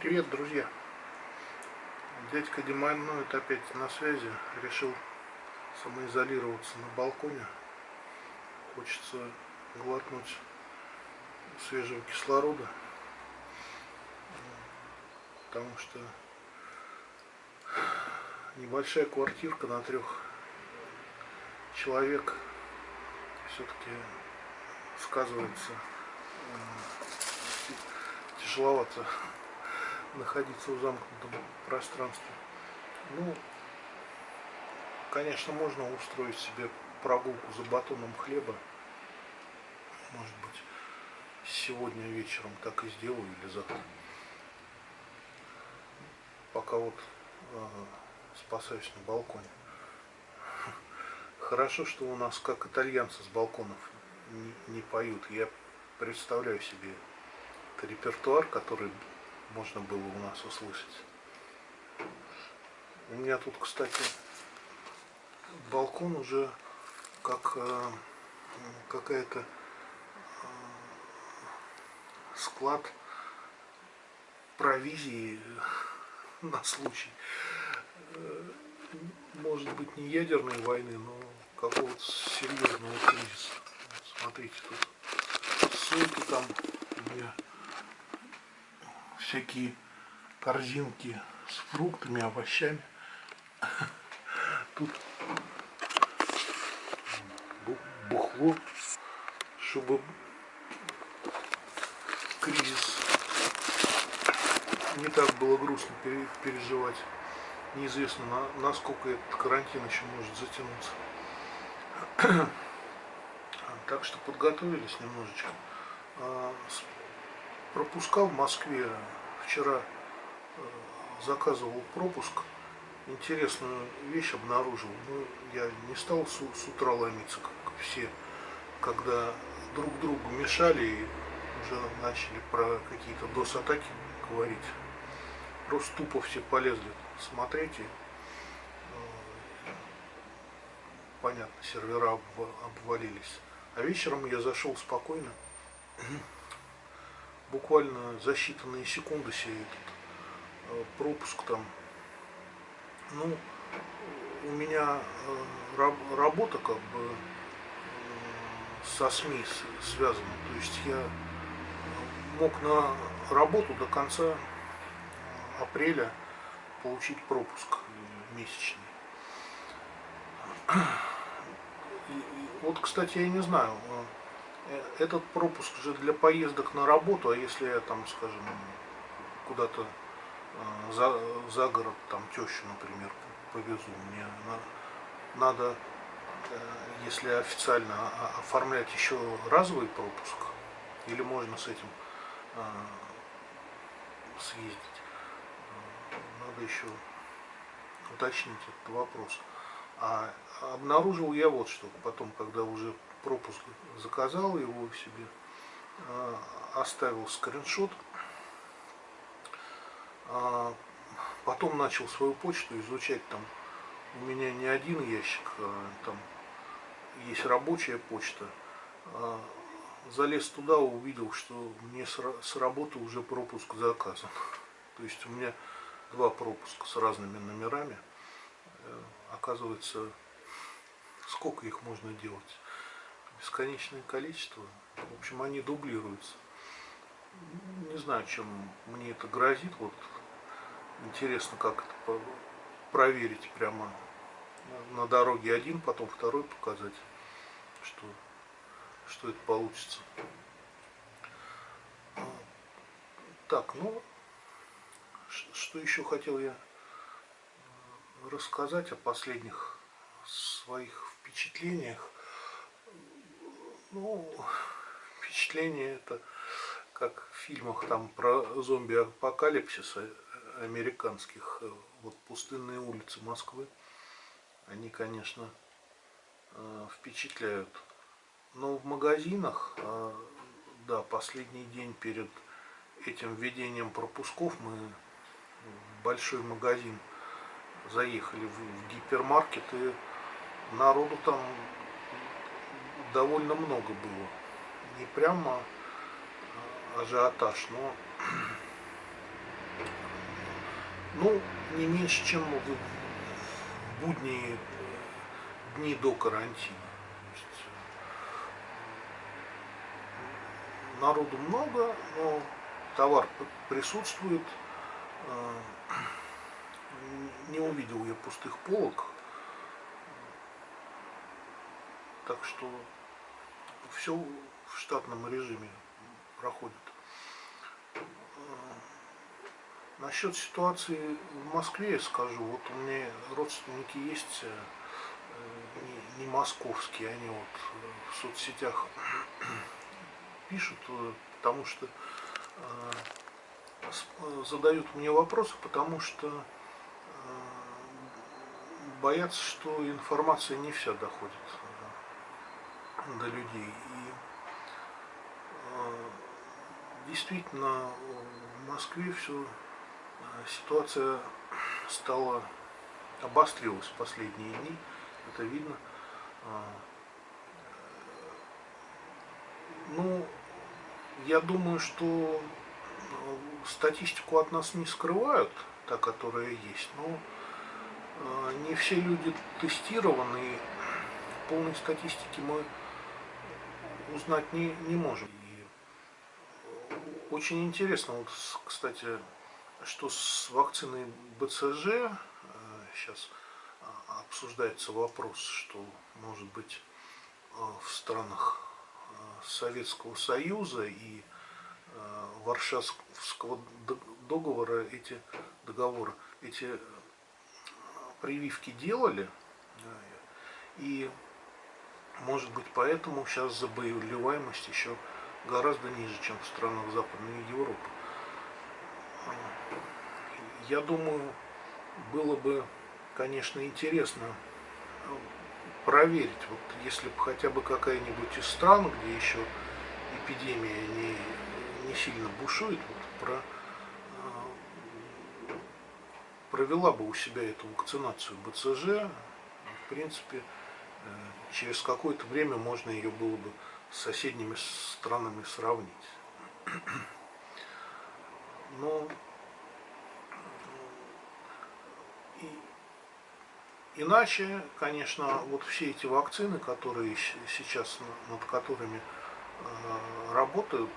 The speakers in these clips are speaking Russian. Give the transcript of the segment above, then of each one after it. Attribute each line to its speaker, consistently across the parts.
Speaker 1: Привет, друзья! Дядька Демайноид опять на связи. Решил самоизолироваться на балконе. Хочется глотнуть свежего кислорода. Потому что небольшая квартирка на трех человек все-таки сказывается э, тяжеловато находиться в замкнутом пространстве. Ну, конечно, можно устроить себе прогулку за батоном хлеба. Может быть, сегодня вечером так и сделаю или завтра. Пока вот э, спасаюсь на балконе. Хорошо, что у нас как итальянцы с балконов не, не поют. Я представляю себе репертуар, который можно было у нас услышать. У меня тут, кстати, балкон уже как э, какая-то э, склад провизии на случай, э, может быть, не ядерной войны, но какого-то серьезного кризиса. Смотрите, тут ссылки там у меня всякие корзинки с фруктами, овощами. Тут бухло, чтобы кризис не так было грустно переживать. Неизвестно, насколько этот карантин еще может затянуться. Так что подготовились немножечко. А, пропуска в Москве вчера э, заказывал пропуск, интересную вещь обнаружил. Ну, я не стал с, с утра ломиться, как все, когда друг другу мешали и уже начали про какие-то DOS-атаки говорить. Просто тупо все полезли смотреть и э, понятно, сервера обвалились. А вечером я зашел спокойно буквально за считанные секунды себе этот э, пропуск там. Ну, у меня э, работа как бы э, со СМИ связана. То есть я мог на работу до конца апреля получить пропуск месячный. И, вот, кстати, я не знаю, этот пропуск же для поездок на работу, а если я там, скажем, куда-то э, за, за город, там тещу, например, повезу, мне на, надо, э, если официально оформлять еще разовый пропуск, или можно с этим съездить. Надо еще уточнить этот вопрос. А обнаружил я вот что, потом, когда уже пропуск заказал его себе, а, оставил скриншот, а, потом начал свою почту изучать, там у меня не один ящик, а там есть рабочая почта, залез туда, увидел, что мне с работы уже пропуск заказан. То есть у меня два пропуска с разными номерами. Э, оказывается, сколько их можно делать? Бесконечное количество. В общем, они дублируются. Не знаю, чем мне это грозит. Вот интересно, как это проверить прямо на дороге один, потом второй показать, что, что это получится. Так, ну, что еще хотел я рассказать о последних своих впечатлениях. Ну, впечатление это как в фильмах там про зомби-апокалипсис американских. Вот пустынные улицы Москвы, они, конечно, э, впечатляют. Но в магазинах, э, да, последний день перед этим введением пропусков мы в большой магазин заехали в гипермаркет и народу там довольно много было. Не прямо ажиотаж, но ну, не меньше, чем в будние дни до карантина. народу много, но товар присутствует. Не увидел я пустых полок. Так что все в штатном режиме проходит. Насчет ситуации в Москве скажу. Вот у меня родственники есть э, не, московские, они вот в соцсетях пишут, э, потому что э, задают мне вопросы, потому что боятся, что информация не вся доходит до людей. И действительно в Москве все ситуация стала обострилась в последние дни, это видно. А, ну, я думаю, что статистику от нас не скрывают, та, которая есть, но не все люди тестированы, полной статистики мы узнать не, не можем. И очень интересно, вот, кстати, что с вакциной БЦЖ сейчас э, э, обсуждается вопрос, что может быть э, в странах Советского Союза и Варшавского договора эти договоры, эти прививки делали, и может быть поэтому сейчас заболеваемость еще гораздо ниже, чем в странах Западной Европы. Я думаю, было бы, конечно, интересно ну, проверить, вот если бы хотя бы какая-нибудь из стран, где еще эпидемия не, не сильно бушует, вот, про, э, провела бы у себя эту вакцинацию БЦЖ, в принципе, э, через какое-то время можно ее было бы с соседними странами сравнить. Но Иначе, конечно, вот все эти вакцины, которые сейчас над которыми э, работают,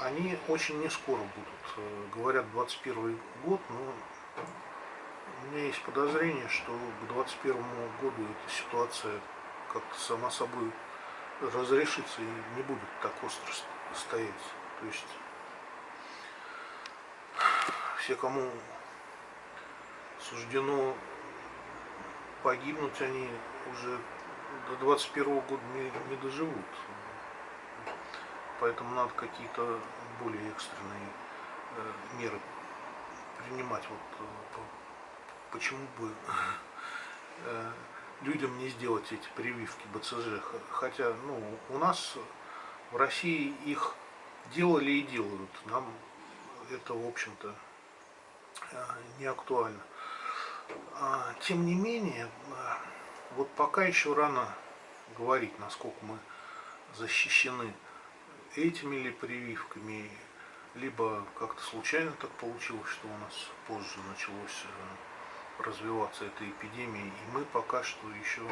Speaker 1: они очень не скоро будут. Э, говорят, 21 год, но у меня есть подозрение, что к 21 году эта ситуация как-то сама собой разрешится и не будет так остро стоять. То есть все, кому суждено погибнуть они уже до 21 года не, не доживут. Поэтому надо какие-то более экстренные э, меры принимать. Вот э, почему бы э, людям не сделать эти прививки БЦЖ. Хотя ну, у нас в России их делали и делают. Нам это, в общем-то, э, не актуально. А, тем не менее, а, вот пока еще рано говорить, насколько мы защищены этими ли прививками, либо как-то случайно так получилось, что у нас позже началось э, развиваться эта эпидемия, и мы пока что еще,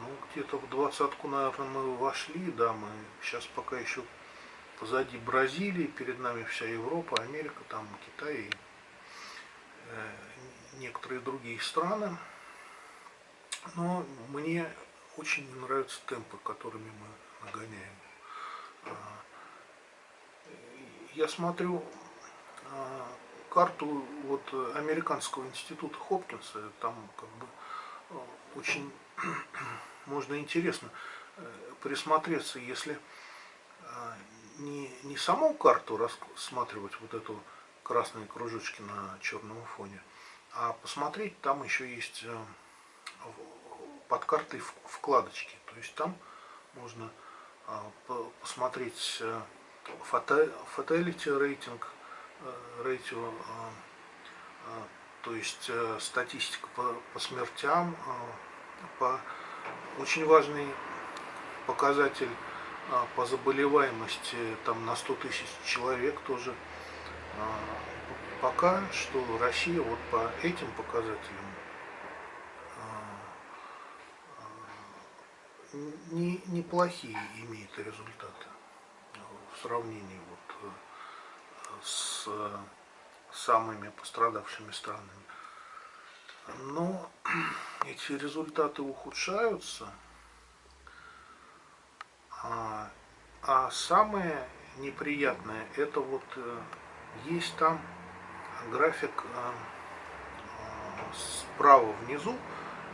Speaker 1: ну, где-то в двадцатку, наверное, мы вошли, да, мы сейчас пока еще позади Бразилии, перед нами вся Европа, Америка, там Китай, э, некоторые другие страны. Но мне очень нравятся темпы, которыми мы нагоняем. А, я смотрю а, карту вот американского института Хопкинса, там как бы а, очень можно интересно э, присмотреться, если не, не саму карту рассматривать, вот эту красные кружочки на черном фоне, а посмотреть, там еще есть э, под картой вкладочки. То есть там можно э, посмотреть fatality рейтинг, рейтинг, то есть э, статистика по, по смертям, по очень важный показатель по заболеваемости там на 100 тысяч человек тоже. Пока что Россия вот по этим показателям не, неплохие имеет результаты в сравнении вот с самыми пострадавшими странами. Но эти результаты ухудшаются, а, а самое неприятное, это вот э, есть там график э, э, справа внизу,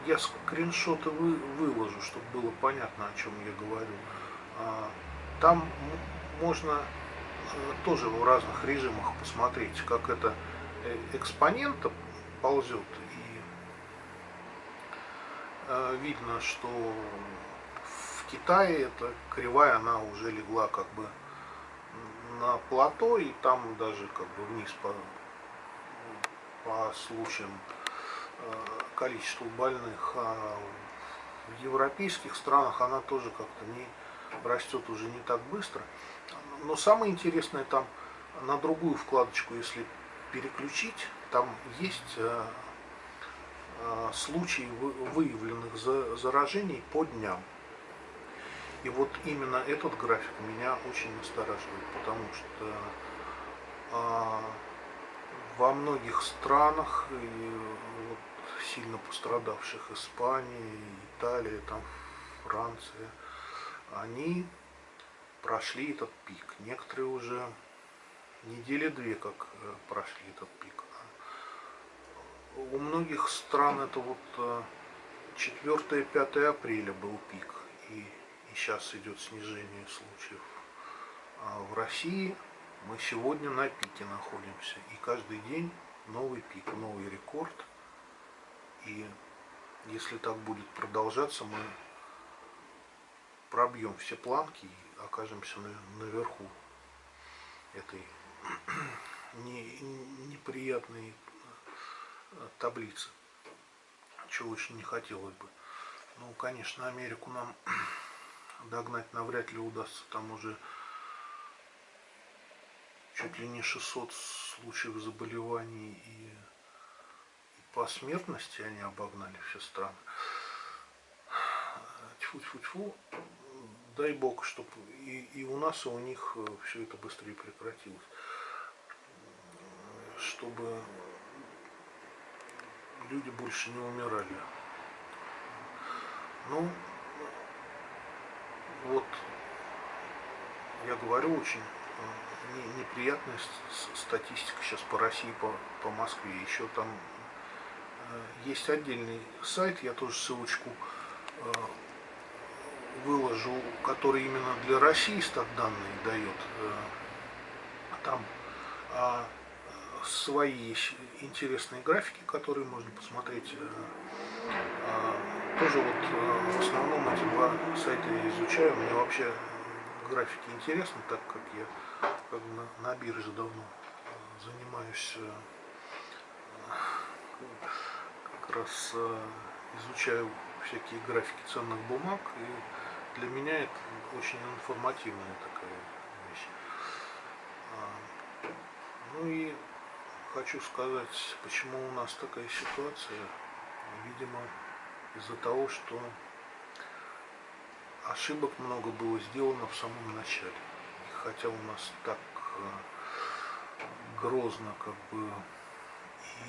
Speaker 1: я скриншоты вы, выложу, чтобы было понятно, о чем я говорю. А, там можно тоже в разных режимах посмотреть, как это экспонента ползет. И видно, что в Китае эта кривая, она уже легла как бы на плато, и там даже как бы вниз по, по случаям э, количества больных. А в европейских странах она тоже как-то не растет уже не так быстро. Но самое интересное там на другую вкладочку, если переключить, там есть э, э, случаи выявленных заражений по дням. И вот именно этот график меня очень настораживает, потому что а, во многих странах, и вот, сильно пострадавших, Испания, Италия, там, Франция, они прошли этот пик. Некоторые уже недели две как э, прошли этот пик. У многих стран это вот 4-5 э, апреля был пик. И и сейчас идет снижение случаев. А в России мы сегодня на пике находимся, и каждый день новый пик, новый рекорд. И если так будет продолжаться, мы пробьем все планки и окажемся наверху этой неприятной э, таблицы, чего очень не хотелось бы. Ну, конечно, Америку нам догнать навряд ли удастся. Там уже чуть ли не 600 случаев заболеваний и, и по смертности они обогнали все страны. Тьфу-тьфу-тьфу. Дай бог, чтобы и, и у нас, и у них э, все это быстрее прекратилось. Чтобы люди больше не умирали. Ну, вот я говорю, очень э, неприятная статистика сейчас по России, по, по Москве. Еще там э, есть отдельный сайт, я тоже ссылочку выложу, который именно для России стат данные дает. Там а свои интересные графики, которые можно посмотреть тоже вот э, в основном эти два сайта я изучаю. Мне вообще графики интересны, так как я как на, на бирже давно э, занимаюсь э, как раз изучаю всякие графики ценных бумаг и для меня это очень информативная такая вещь. А, ну и хочу сказать, почему у нас такая ситуация. Видимо, из-за того, что ошибок много было сделано в самом начале. И хотя у нас так э, грозно, как бы,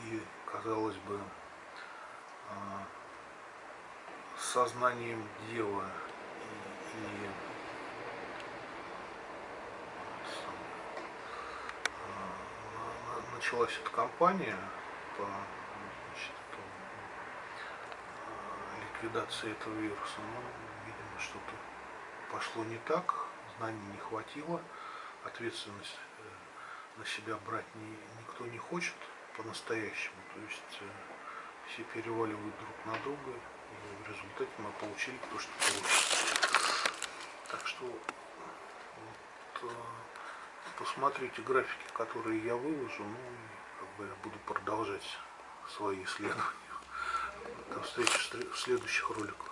Speaker 1: и, казалось бы, э, сознанием дела и, э, началась эта кампания по ликвидации этого вируса. Но, видимо, что-то пошло не так, знаний не хватило, ответственность э, на себя брать ни, никто не хочет по-настоящему. То есть э, все переваливают друг на друга, и в результате мы получили то, что получили. Так что вот, э, посмотрите графики, которые я выложу, ну и как бы я буду продолжать свои исследования. До встречи в следующих роликах.